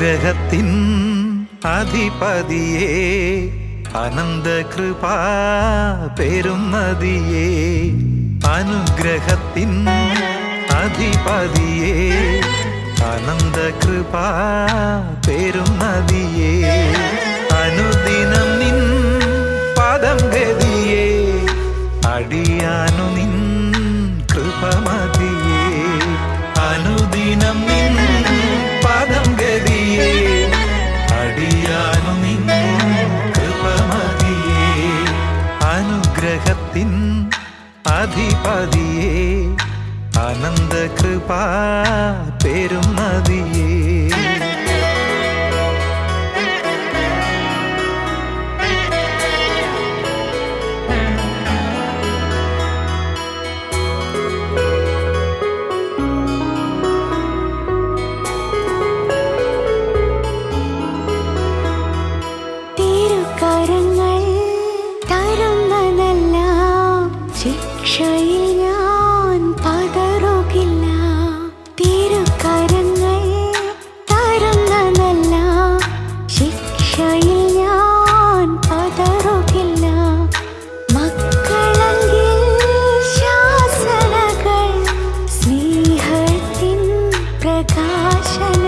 അനുഗ്രഹത്തിൻ അധിപതിയേ അനന്തകൃപാ പെരുന്നതിയേ അനുഗ്രഹത്തിൻ അധിപതിയേ അനന്തകൃപാ പെരുന്നതിയേ അനുദിനം നിൻ പദം ഗതിയേ അടിയാനു നിൻ കൃപമതിയേ അനുദിനം അനുഗ്രഹത്തിൻ അധിപതിയേ അനന്തകൃപാ പെരുന്നതിയേ. ശിക്ഷയിൽ ഞാൻ പതറുകില്ല തിരുക്കരങ്ങൾ തരുന്നതെല്ലാം ശിക്ഷയിൽ ഞാൻ പതറുകില്ല മക്കളെങ്കിൽ ശാസനകൾ സ്നേഹത്തിൻ പ്രകാശനങ്ങൾ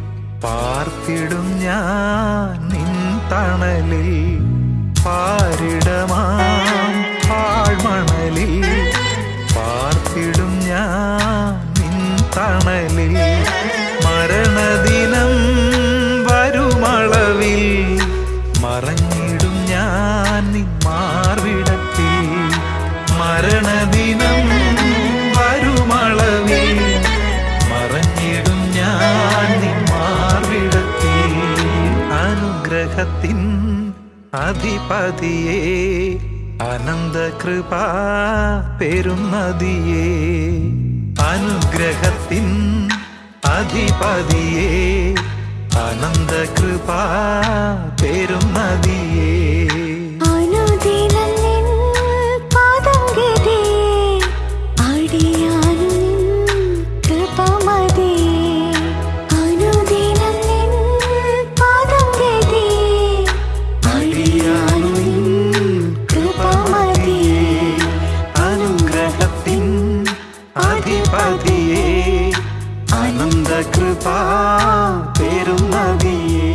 പാർത്തിടും ഞാൻ നിൻ തണലിൽ പാരിടമാം. അനുഗ്രഹത്തിൻ അധിപതിയേ അനന്തകൃപാ പെരുന്നതിയേ അനുഗ്രഹത്തിൻ അധിപതിയേ അനന്തകൃപാ പെരുന്നതിയേ కృపా పేరున్నదియే